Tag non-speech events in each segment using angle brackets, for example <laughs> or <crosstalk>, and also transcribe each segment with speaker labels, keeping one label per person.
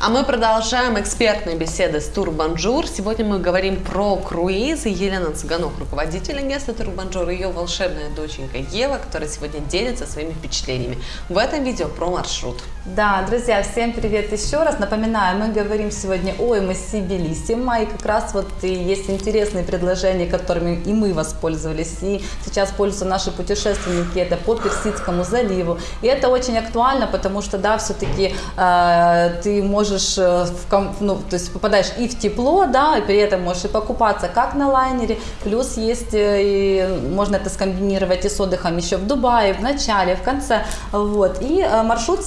Speaker 1: А мы продолжаем экспертные беседы с Тур Бонжур. Сегодня мы говорим про круизы. Елена Цыганок, руководитель агентства Тур Бонжур, и ее волшебная доченька Ева, которая сегодня делится своими впечатлениями. В этом видео про маршрут.
Speaker 2: Да, друзья, всем привет еще раз. Напоминаю, мы говорим сегодня о MSC Bellissima, и как раз вот и есть интересные предложения, которыми и мы воспользовались, и сейчас пользуются наши путешественники, это по Персидскому заливу. И это очень актуально, потому что, да, все-таки э, ты можешь э, в, ну, то есть попадаешь и в тепло, да, и при этом можешь и покупаться как на лайнере, плюс есть, э, и можно это скомбинировать и с отдыхом еще в Дубае, в начале, в конце, вот, и э, маршрут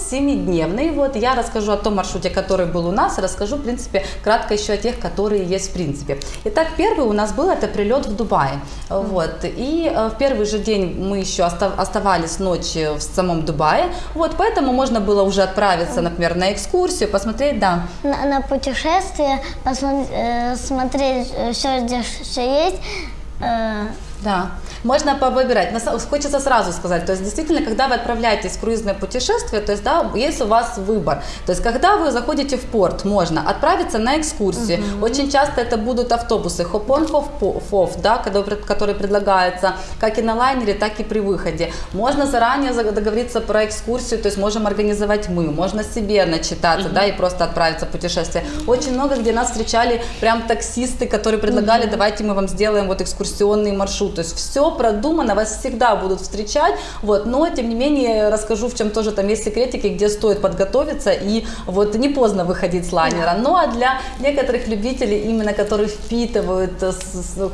Speaker 2: 7-дневный, вот, я расскажу о том маршруте, который был у нас, расскажу, в принципе, кратко еще о тех, которые есть в принципе. Итак, первый у нас был это прилет в Дубае, вот, и в первый же день мы еще оставались ночью в самом Дубае, вот, поэтому можно было уже отправиться, например, на экскурсию, посмотреть
Speaker 3: посмотреть,
Speaker 2: да.
Speaker 3: На, на путешествие, посмотреть э, все, где все есть.
Speaker 2: Э, да. Можно повыбирать. Хочется сразу сказать, то есть действительно, когда вы отправляетесь в круизное путешествие, то есть да, есть у вас выбор. То есть когда вы заходите в порт, можно отправиться на экскурсию. Угу. Очень часто это будут автобусы хоп-он, хоп-офф, да, которые предлагаются как и на лайнере, так и при выходе. Можно заранее договориться про экскурсию, то есть можем организовать мы, можно себе начитаться, угу. да, и просто отправиться в путешествие. Очень много где нас встречали прям таксисты, которые предлагали, угу. давайте мы вам сделаем вот экскурсионный маршрут. То есть все продумано, вас всегда будут встречать, вот, но тем не менее расскажу, в чем тоже там есть секретики, где стоит подготовиться и вот не поздно выходить с лайнера. Ну а для некоторых любителей, именно которые впитывают, э,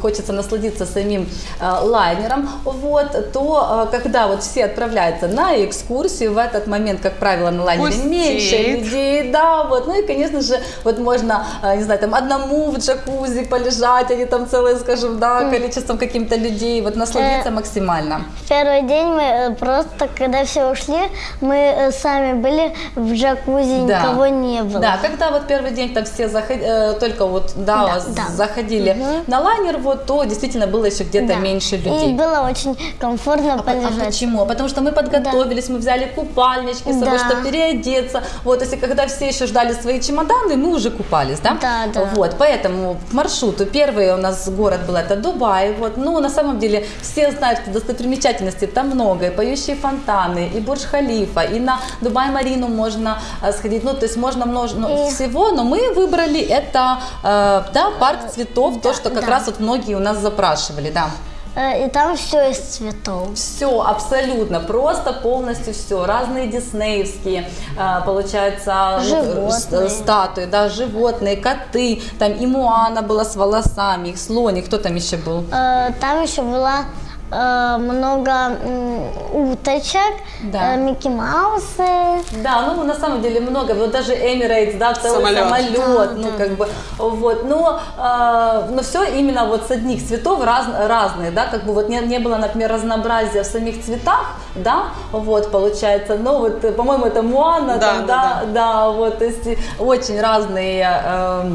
Speaker 2: хочется насладиться самим э, лайнером, вот, то э, когда вот все отправляются на экскурсию, в этот момент, как правило, на лайнере Пустеет. меньше людей, да, вот, ну и, конечно же, вот можно, не знаю, там одному в джакузи полежать, они там целое, скажем, да, количеством каким-то людей, вот насладиться э, максимально.
Speaker 3: Первый день мы э, просто, когда все ушли, мы э, сами были в джакузи, да. никого не было.
Speaker 2: Да, когда вот первый день там все заходили, э, только вот, да, да, заходили угу. на лайнер, вот, то действительно было еще где-то да. меньше людей.
Speaker 3: И было очень комфортно
Speaker 2: а,
Speaker 3: полежать.
Speaker 2: А почему? Потому что мы подготовились, да. мы взяли купальнички с собой, да. чтобы переодеться. Вот, если когда все еще ждали свои чемоданы, мы уже купались, да?
Speaker 3: Да, да.
Speaker 2: Вот, поэтому к маршруту первый у нас город был это Дубай, вот, ну, на самом деле все знают, что достопримечательностей там много, и поющие фонтаны, и Бурдж-Халифа, и на Дубай-Марину можно э, сходить, ну, то есть можно множество ну, всего, но мы выбрали это, э, да, парк цветов, то, что как раз вот многие у нас запрашивали, да.
Speaker 3: Э, и там все из цветов.
Speaker 2: Все, абсолютно, просто полностью все. Разные диснеевские, получается, животные. статуи, да, животные, коты. Там и Муана была с волосами, их слоник, кто там еще был?
Speaker 3: Там еще была Э, много уточек, да. Э, Микки Маусы.
Speaker 2: Да, ну на самом деле много, вот даже Emirates, да, целый самолет, самолет да, ну да. как бы, вот, но, э, но все именно вот с одних цветов раз, разные, да, как бы вот не, не было, например, разнообразия в самих цветах, да, вот получается, ну вот, по-моему, это Муана, да, там, да, да, да, да, вот, то есть очень разные э,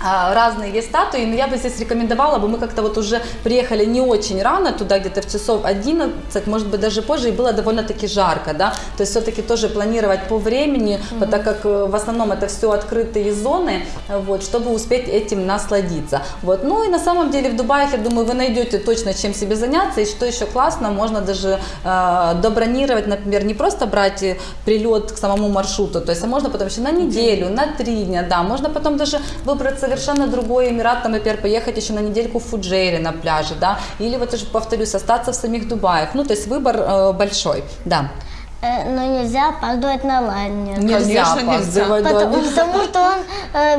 Speaker 2: разные есть статуи, но я бы здесь рекомендовала бы, мы как-то вот уже приехали не очень рано туда, где-то в часов 11, может быть даже позже, и было довольно-таки жарко, да, то есть все-таки тоже планировать по времени, mm -hmm. так как э, в основном это все открытые зоны, вот, чтобы успеть этим насладиться, вот, ну и на самом деле в Дубае, я думаю, вы найдете точно чем себе заняться, и что еще классно, можно даже э, добронировать, например, не просто брать э, прилет к самому маршруту, то есть, а можно потом еще на неделю, на три дня, да, можно потом даже выбраться совершенно другой Эмират, там, например, поехать еще на недельку в Фуджейре на пляже, да, или вот уже повторюсь, остаться в самих Дубаях. Ну, то есть выбор э, большой, да.
Speaker 3: Э, но нельзя опаздывать на лайнер.
Speaker 2: Нельзя опаздывать,
Speaker 3: да. Потому, потому что он э,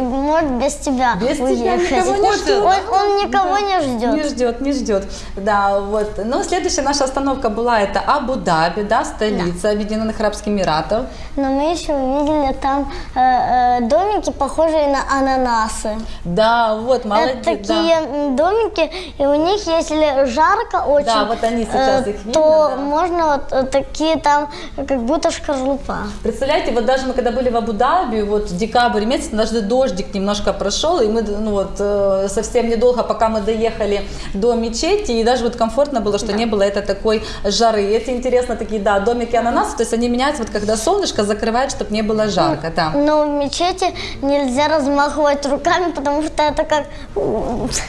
Speaker 3: может без тебя
Speaker 2: без
Speaker 3: уехать.
Speaker 2: Тебя никого не ждет.
Speaker 3: Он, он никого да. не ждет.
Speaker 2: Не ждет, не ждет. Да, вот. Ну, следующая наша остановка была это Абу-Даби, да, столица да. Объединенных Арабских Эмиратов.
Speaker 3: Но мы еще увидели там э, э, домики, похожие на ананасы.
Speaker 2: Да, вот, молодец.
Speaker 3: Это такие да. домики, и у них, если жарко очень,
Speaker 2: да, вот они сейчас
Speaker 3: э,
Speaker 2: их видно,
Speaker 3: то
Speaker 2: да.
Speaker 3: можно вот такие такие там, как будто шкарлупа.
Speaker 2: Представляете, вот даже мы когда были в Абу-Даби, вот декабрь месяц, даже дождик немножко прошел, и мы ну, вот, э, совсем недолго, пока мы доехали до мечети, и даже вот комфортно было, что не было это такой жары. И эти интересно такие, да, домики ананаса, то есть они меняются, вот когда солнышко закрывает, чтобы не было жарко, да.
Speaker 3: Но в мечети нельзя размахивать руками, потому что это как...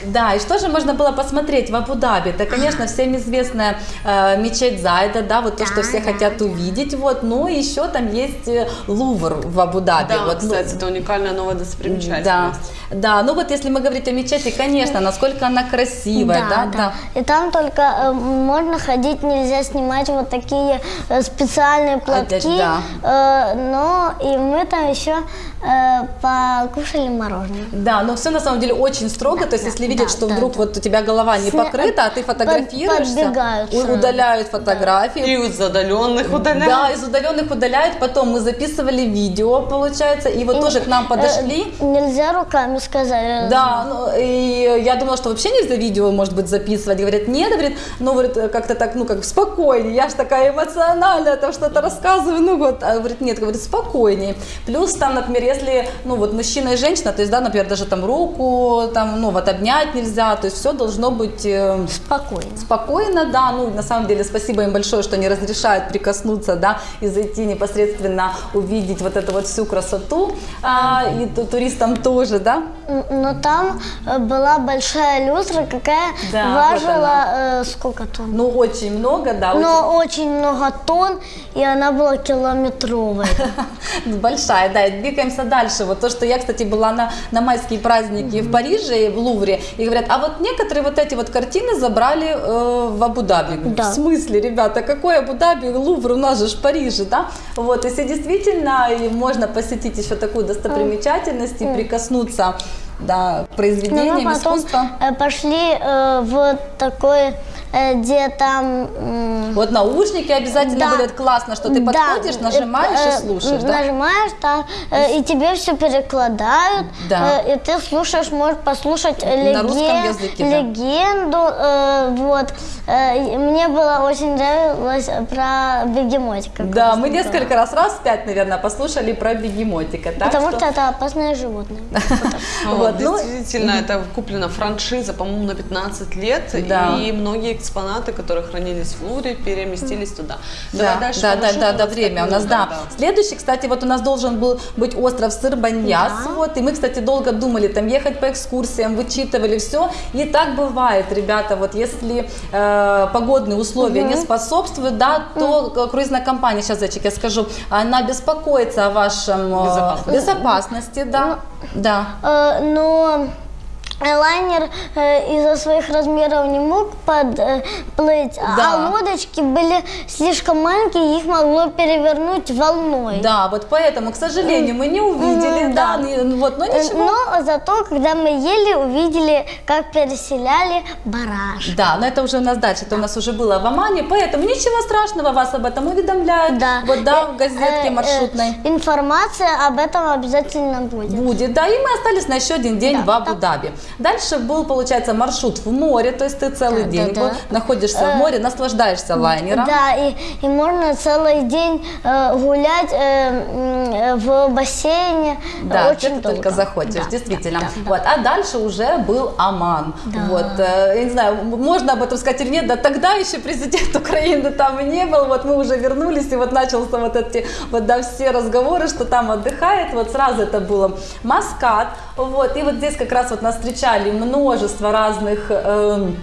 Speaker 2: Да, и что же можно было посмотреть в Абу-Даби? Это, конечно, всем известная э, мечеть Зайда, да, вот то, что все хотят увидеть, вот, но еще там есть э, Лувр в Абу-Даби.
Speaker 1: Да,
Speaker 2: вот, ну,
Speaker 1: кстати, это уникальная новая достопримечательность.
Speaker 2: Да, да, ну вот если мы говорить о мечети, конечно, насколько она красивая, да, да.
Speaker 3: И там только э, можно ходить, нельзя снимать вот такие э, специальные платки.
Speaker 2: Опять, да.
Speaker 3: Э, но и мы там еще э, покушали мороженое.
Speaker 2: Да, но все на самом деле очень строго, то есть если видят,
Speaker 3: да,
Speaker 2: что
Speaker 3: да,
Speaker 2: вдруг
Speaker 3: да.
Speaker 2: вот у тебя голова не
Speaker 3: Сня-
Speaker 2: покрыта, а ты фотографируешься, удаляют фотографии,
Speaker 1: И из задаленных удаляют.
Speaker 2: Да, из удаленных удаляют. Потом мы записывали видео, получается, и вот тоже к нам подошли.
Speaker 3: Э, нельзя руками сказать.
Speaker 2: Да, ну, и я думала, что вообще нельзя видео, может быть, записывать. Говорят, нет, говорит, ну, говорит, как-то так, ну, как спокойнее. Я же такая эмоциональная, там что-то рассказываю, ну, вот. А говорит, нет, говорит, спокойнее. Плюс там, например, если, ну, вот мужчина и женщина, то есть, да, например, даже там руку, там, ну, вот обнять нельзя, то есть все должно быть э,
Speaker 3: Спокойно.
Speaker 2: спокойно, да, ну, на самом деле, спасибо им большое, что они разрешают прикоснуться, да, и зайти непосредственно, увидеть вот эту вот всю красоту, а, и ту- туристам тоже, да.
Speaker 3: Но там э, была большая люстра, какая
Speaker 2: Да, вот
Speaker 3: важила э, сколько тонн?
Speaker 2: Ну, очень много, да, очень
Speaker 3: Но очень много тонн, и она была километровой. <laughs>
Speaker 2: Большая, да, и двигаемся дальше. Вот то, что я, кстати, была на, на майские праздники в Париже, в Лувре, и говорят, а вот некоторые вот эти вот картины забрали э, в Абу-Даби.
Speaker 3: Да.
Speaker 2: В смысле, ребята, какой Абу-Даби, Лувр, у нас же в Париже, да? Вот, если действительно можно посетить еще такую достопримечательность и прикоснуться да, к
Speaker 3: Но
Speaker 2: произведениям
Speaker 3: мы потом
Speaker 2: искусства.
Speaker 3: э, пошли э, в такой, где там...
Speaker 2: Вот наушники обязательно
Speaker 3: Да.
Speaker 2: это классно, что ты
Speaker 3: да,
Speaker 2: подходишь, нажимаешь
Speaker 3: э,
Speaker 2: и слушаешь, да?
Speaker 3: Нажимаешь там, э, и тебе все перекладают,
Speaker 2: Да.
Speaker 3: э, и ты слушаешь, можешь послушать э, леген-
Speaker 2: языке, да.
Speaker 3: легенду. э, вот. Э, мне было очень нравилось про бегемотика.
Speaker 2: Да, мы несколько раз, раз пять, наверное, послушали про бегемотика. так
Speaker 3: Потому
Speaker 2: что-
Speaker 3: что это опасное животное. <laughs>
Speaker 2: Вот, ну,
Speaker 1: Действительно, это куплена франшиза, по-моему, на 15 лет,
Speaker 2: Да.
Speaker 1: и многие экспонаты, которые хранились в Лувре, переместились туда.
Speaker 2: Да,
Speaker 1: Давай дальше
Speaker 2: да,
Speaker 1: по
Speaker 2: да, да, да,
Speaker 1: нас
Speaker 2: время у нас, да.
Speaker 1: много,
Speaker 2: Следующий, кстати, вот у нас должен был быть остров Сырбаньяс,
Speaker 3: Да.
Speaker 2: вот, и мы, кстати, долго думали, там, ехать по экскурсиям, вычитывали все, и так бывает, ребята, вот, если э, погодные условия не способствуют, да, то э, круизная компания, сейчас, зайчик, я скажу, она беспокоится о вашем э,
Speaker 1: Безопасности.
Speaker 2: безопасности, да, да.
Speaker 3: Э, Но лайнер э, из-за своих размеров не мог подплыть,
Speaker 2: Да.
Speaker 3: а лодочки были слишком маленькие, их могло перевернуть волной.
Speaker 2: Да, вот поэтому, к сожалению, мы не увидели, да,
Speaker 3: да.
Speaker 2: не- вот, но
Speaker 3: Э,
Speaker 2: ничего.
Speaker 3: Но зато, когда мы ели, увидели, как переселяли бараш.
Speaker 2: Да, но это уже у нас дальше, это у нас уже было в Омане, поэтому ничего страшного, вас об этом уведомляют.
Speaker 3: Да.
Speaker 2: Вот да,
Speaker 3: Э,
Speaker 2: в газетке маршрутной.
Speaker 3: Информация об этом обязательно будет.
Speaker 2: Будет, да, и мы остались на еще один день
Speaker 3: Да,
Speaker 2: в Абу-Даби. Дальше был, получается, маршрут в море, то есть ты целый
Speaker 3: Да,
Speaker 2: день
Speaker 3: да,
Speaker 2: был,
Speaker 3: да.
Speaker 2: находишься в море, наслаждаешься лайнером.
Speaker 3: Да, и, и можно целый день э, гулять э, э, в бассейне. э,
Speaker 2: Да,
Speaker 3: очень
Speaker 2: ты
Speaker 3: долго.
Speaker 2: только захочешь,
Speaker 3: Да,
Speaker 2: действительно.
Speaker 3: да, да.
Speaker 2: Вот, а дальше уже был Оман.
Speaker 3: Да.
Speaker 2: Вот, э, я не знаю, можно об этом сказать или нет, да тогда еще президент <laughs> Украины там и не был, вот мы уже вернулись, и вот начался вот эти, вот да, все разговоры, что там отдыхает, вот сразу это было Маскат, вот, и вот здесь как раз вот нас встречали множество разных эм,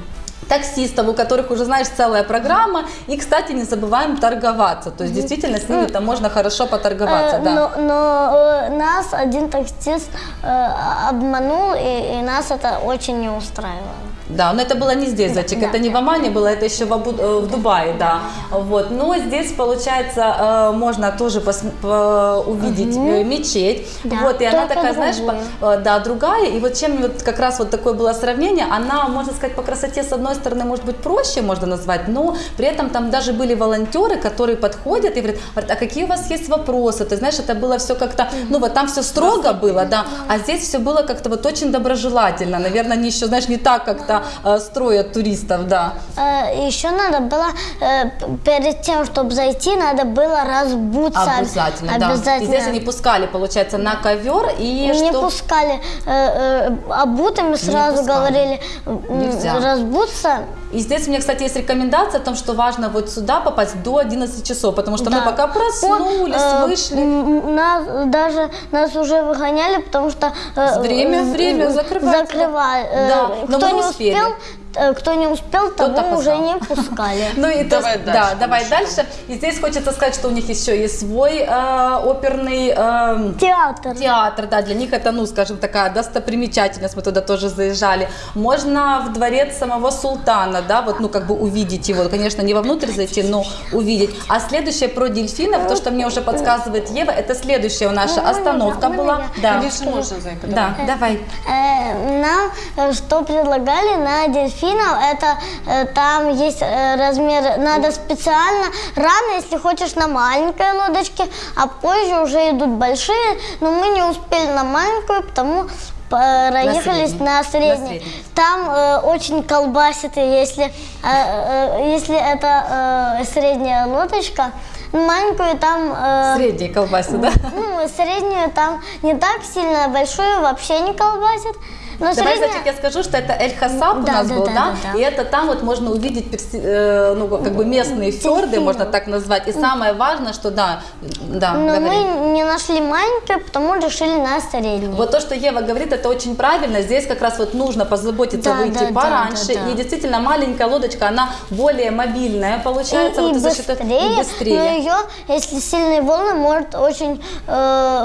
Speaker 2: таксистов, у которых уже, знаешь, целая программа. И, кстати, не забываем торговаться. То есть, действительно, с ними там можно хорошо поторговаться.
Speaker 3: Э,
Speaker 2: да.
Speaker 3: Но, но, э, нас один таксист э, обманул, и, и нас это очень не устраивало.
Speaker 2: Да, но это было не здесь, зайчик,
Speaker 3: да,
Speaker 2: это не в Омане было, это еще в, Абу- э, в Дубае, да. Вот, но здесь, получается, э, можно тоже пос- по- увидеть э, мечеть.
Speaker 3: Да,
Speaker 2: вот, и она такая, знаешь, по- да, другая. И вот чем вот как раз вот такое было сравнение, она, можно сказать, по красоте, с одной стороны, может быть, проще можно назвать, но при этом там даже были волонтеры, которые подходят и говорят, говорят, а какие у вас есть вопросы? Ты знаешь, это было все как-то, ну вот там все строго было, да, а здесь все было как-то вот очень доброжелательно. Наверное, они еще, знаешь, не так как-то когда э, строят туристов, да.
Speaker 3: Э, Еще надо было, э, перед тем, чтобы зайти, надо было разбуться.
Speaker 2: Обязательно, да. И
Speaker 3: Обязательно.
Speaker 2: здесь они пускали, получается, на ковер и
Speaker 3: не
Speaker 2: что?
Speaker 3: пускали э, э, обутыми, сразу говорили
Speaker 2: Нельзя.
Speaker 3: разбуться.
Speaker 2: И здесь у меня, кстати, есть рекомендация о том, что важно вот сюда попасть до 11 часов, потому что мы
Speaker 3: Да.
Speaker 2: пока проснулись,
Speaker 3: Э,
Speaker 2: вышли.
Speaker 3: Нас даже нас уже выгоняли, потому что э,
Speaker 2: Время,
Speaker 3: э,
Speaker 2: время,
Speaker 3: э,
Speaker 2: закрывайте.
Speaker 3: закрывали. Э,
Speaker 2: Да, но
Speaker 3: кто
Speaker 2: мы
Speaker 3: не
Speaker 2: успели.
Speaker 3: успел, э, кто не успел,
Speaker 2: Тот
Speaker 3: того уже
Speaker 2: опоздал.
Speaker 3: не пускали. <laughs>
Speaker 2: Ну и
Speaker 1: Давай
Speaker 2: то-
Speaker 1: дальше,
Speaker 2: Да, давай дальше. И здесь хочется сказать, что у них еще есть свой э, оперный э,
Speaker 3: Театр.
Speaker 2: театр, да, для них это, ну, скажем, такая достопримечательность, мы туда тоже заезжали. Можно в дворец самого султана, да, вот, ну, как бы увидеть его, конечно, не вовнутрь зайти, но увидеть. А следующее про дельфинов, то, что мне уже подсказывает Ева, это следующая наша остановка была. Да,
Speaker 1: Конечно, можно,
Speaker 2: да, давай.
Speaker 3: Э, Нам э, что предлагали на дельфинов, это э, там есть э, размер, надо специально, рано, если хочешь, на маленькой лодочке, а позже уже идут большие, но мы не успели на маленькую, потому проехались
Speaker 2: средней.
Speaker 3: на
Speaker 2: На
Speaker 3: средней. Там э, очень колбасит, если, э, э, если это э, средняя лодочка, маленькую там... э,
Speaker 2: Средние колбасы, да?
Speaker 3: ну, среднюю там не так сильно, большую вообще не колбасит. Но
Speaker 2: Давай,
Speaker 3: средняя...
Speaker 2: зайчик, я скажу, что это Эль Хасаб у
Speaker 3: Да,
Speaker 2: нас
Speaker 3: да,
Speaker 2: был,
Speaker 3: да,
Speaker 2: да?
Speaker 3: да, да.
Speaker 2: И это там вот можно увидеть, перси- э, ну, как бы местные фьорды, можно так назвать. И самое важное, что да, да,
Speaker 3: Но
Speaker 2: говори.
Speaker 3: мы не нашли маленькую, потому решили на среднюю.
Speaker 2: Вот то, что Ева говорит, это очень правильно. Здесь как раз вот нужно позаботиться
Speaker 3: Да,
Speaker 2: выйти
Speaker 3: да, да,
Speaker 2: пораньше.
Speaker 3: да, да.
Speaker 2: И действительно маленькая лодочка, она более мобильная
Speaker 3: и,
Speaker 2: получается.
Speaker 3: и
Speaker 2: вот счет
Speaker 3: быстрее,
Speaker 2: и быстрее.
Speaker 3: но ее, если сильные волны, может очень э,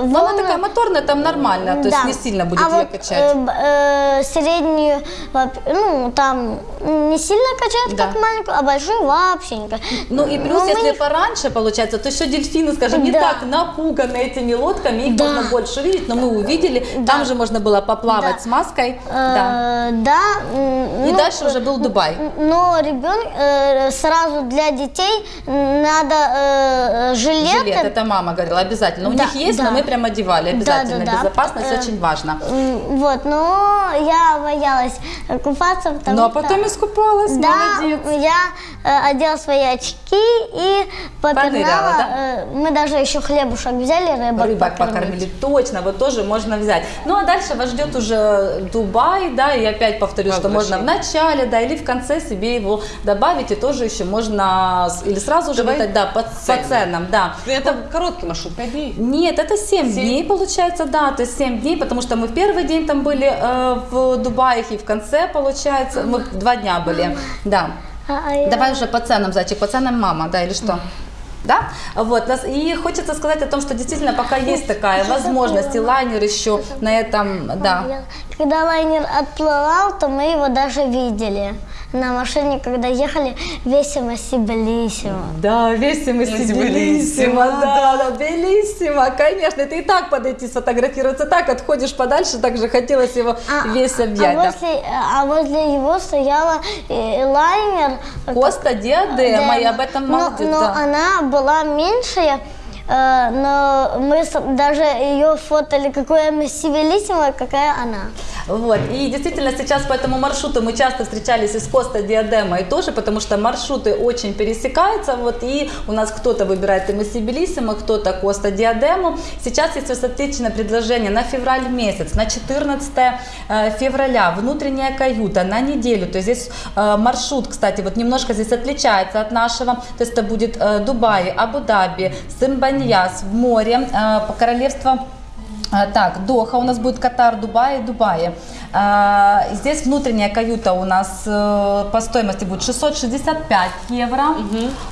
Speaker 2: Но она
Speaker 3: волны-
Speaker 2: такая моторная, там нормально, то есть
Speaker 3: Да.
Speaker 2: не сильно будет
Speaker 3: а
Speaker 2: ее
Speaker 3: вот,
Speaker 2: качать.
Speaker 3: э, б- э, среднюю, ну, там не сильно качает,
Speaker 2: Да.
Speaker 3: как маленькую, а большую вообще не качает.
Speaker 2: Ну и плюс,
Speaker 3: Но мы
Speaker 2: если
Speaker 3: не-
Speaker 2: пораньше получается, то еще дельфины, скажем, не
Speaker 3: Да.
Speaker 2: так напуганы этими лодками, их
Speaker 3: Да.
Speaker 2: можно больше видеть, но мы увидели, там же можно было поплавать
Speaker 3: Да.
Speaker 2: с маской. Да.
Speaker 3: Э, да. м,
Speaker 2: И
Speaker 3: ну,
Speaker 2: дальше уже был Дубай.
Speaker 3: Но ребенок сразу для детей надо э, жилеты.
Speaker 2: Жилет, это мама говорила, обязательно. У
Speaker 3: Да,
Speaker 2: них есть,
Speaker 3: да.
Speaker 2: но мы прям одевали обязательно.
Speaker 3: Да, да, да.
Speaker 2: Безопасность
Speaker 3: Э,
Speaker 2: очень важна.
Speaker 3: Вот, но я боялась купаться, потому
Speaker 2: Ну а
Speaker 3: что...
Speaker 2: потом искупалась,
Speaker 3: Да,
Speaker 2: молодец.
Speaker 3: я э, одела свои очки и попинала.
Speaker 2: Поныряла, да?
Speaker 3: Э, мы даже еще хлебушек взяли, рыбок,
Speaker 2: Рыбок покормили, точно, вот тоже можно взять. Ну а дальше вас ждет уже Дубай, да, и опять повторю, что можно в начале, да, или в конце себе его добавить, и тоже еще можно, или сразу же летать, да, по, по
Speaker 1: ценам.
Speaker 2: да.
Speaker 1: Это короткий маршрут, 5 дней.
Speaker 2: Нет, это 7,
Speaker 1: Семь?
Speaker 2: дней получается, да, то есть 7 дней, потому что мы в первый день там были э, в Дубае, и в конце, получается, мы два дня были, да.
Speaker 3: А, а
Speaker 2: Давай уже по ценам, зайчик, по ценам мама, да, или что? Да? Вот, и хочется сказать о том, что действительно пока есть такая возможность, и лайнер еще на этом, да.
Speaker 3: Когда лайнер отплывал, то мы его даже видели. На машине, когда ехали, весимо сибелиссимо.
Speaker 2: Да, весимо,
Speaker 1: Белиссимо,
Speaker 2: да, да, белиссимо, конечно, это и так подойти сфотографироваться, так отходишь подальше, так же хотелось его весь объять,
Speaker 3: а,
Speaker 2: да.
Speaker 3: возле, а возле его стояла э, лайнер.
Speaker 2: Коста Диадема, и об этом
Speaker 3: но,
Speaker 2: молодец,
Speaker 3: но
Speaker 2: да.
Speaker 3: она была меньшая, но мы с- даже ее фотали, какая мы сибелиссимая, какая она.
Speaker 2: Вот. И действительно сейчас по этому маршруту мы часто встречались из Коста Диадема и тоже, потому что маршруты очень пересекаются. Вот, и у нас кто-то выбирает Эмосибелиссимо, кто-то Коста Диадему. Сейчас есть отличное предложение на февраль месяц, на 14 э, февраля, внутренняя каюта на неделю. То есть здесь э, маршрут, кстати, вот немножко здесь отличается от нашего. То есть это будет э, Дубай, Абу-Даби, Симбаньяс в море, э, по королевство а, Так, Доха у нас будет Катар, Дубай, Дубай. А, Здесь внутренняя каюта у нас э, по стоимости будет 665 евро.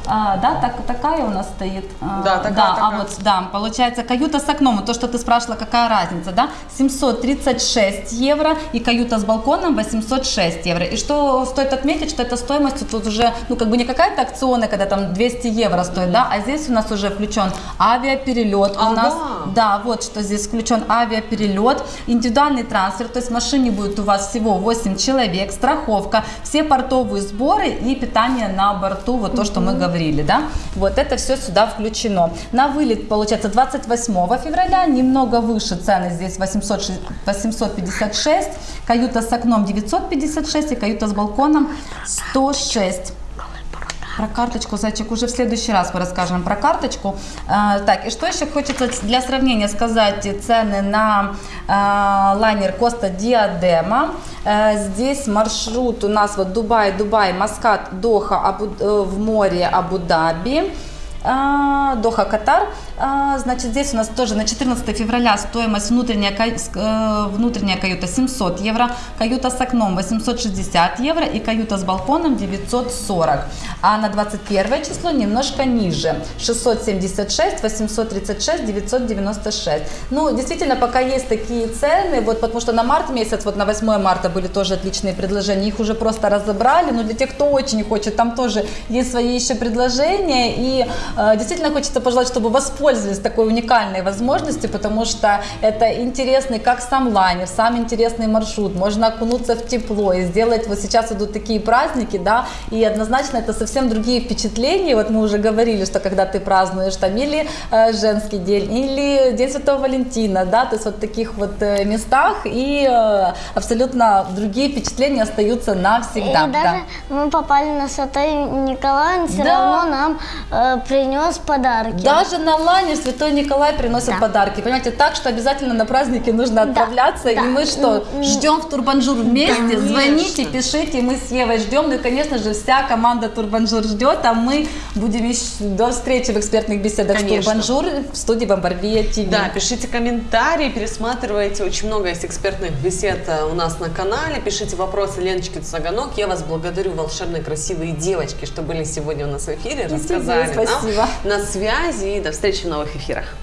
Speaker 2: А, Да, так, такая у нас стоит. А,
Speaker 1: Да, такая,
Speaker 2: да, А
Speaker 1: такая.
Speaker 2: вот, да, получается каюта с окном, то, что ты спрашивала, какая разница, да? 736 евро и каюта с балконом 806 евро. И что стоит отметить, что эта стоимость тут уже, ну, как бы не какая-то акционная, когда там 200 евро стоит, да, а здесь у нас уже включен авиаперелет, у
Speaker 1: Ага.
Speaker 2: нас, да, вот что здесь включен авиаперелет, индивидуальный трансфер, то есть в машине будет у вас всего 8 человек, страховка, все портовые сборы и питание на борту, вот то, что мы говорили, да. Вот это все сюда включено. На вылет получается 28 февраля, немного выше цены здесь 800, 856, каюта с окном 956 и каюта с балконом 106. Про карточку, зайчик, уже в следующий раз мы расскажем про карточку. А, так, и что еще хочется для сравнения сказать цены на а, лайнер Коста Диадема. А, здесь маршрут у нас вот Дубай, Дубай, Маскат, Доха, Абу, э, в море Абу-Даби. А, Доха, Катар. А, Значит, здесь у нас тоже на 14 февраля стоимость внутренняя, э, внутренняя каюта 700 евро, каюта с окном 860 евро и каюта с балконом 940. А на 21 число немножко ниже. 676, 836, 996. Ну, действительно, пока есть такие цены, вот потому что на март месяц, вот на 8 марта были тоже отличные предложения, их уже просто разобрали, но для тех, кто очень хочет, там тоже есть свои еще предложения, и действительно хочется пожелать, чтобы воспользовались такой уникальной возможностью, потому что это интересный, как сам лайнер, сам интересный маршрут, можно окунуться в тепло и сделать, вот сейчас идут такие праздники, да, и однозначно это совсем другие впечатления, вот мы уже говорили, что когда ты празднуешь там или э, женский день, или День Святого Валентина, да, то есть вот в таких вот э, местах, и э, абсолютно другие впечатления остаются навсегда.
Speaker 3: И даже мы попали на Святой Николай, он все
Speaker 2: Да.
Speaker 3: равно нам э, принес подарки.
Speaker 2: Даже на лайнер Святой Николай приносит
Speaker 3: Да.
Speaker 2: подарки. Понимаете, так что обязательно на праздники нужно отправляться.
Speaker 3: да.
Speaker 2: И мы что, ждем в Тур Бонжур вместе?
Speaker 1: Конечно.
Speaker 2: Звоните, пишите, мы с Евой ждем. Ну и, конечно же, вся команда Тур Бонжур ждет, а мы будем еще до встречи в экспертных беседах
Speaker 1: Конечно.
Speaker 2: с Тур Бонжур в студии Бомбардия ТВ.
Speaker 1: Да, пишите комментарии, пересматривайте. Очень много есть экспертных бесед э, у нас на канале. Пишите вопросы Леночке Цыганок. Я вас благодарю, волшебные красивые девочки, что были сегодня у нас в эфире,
Speaker 2: И тебе
Speaker 1: рассказали нам
Speaker 2: спасибо.
Speaker 1: На связи. И до встречи в новых эфирах.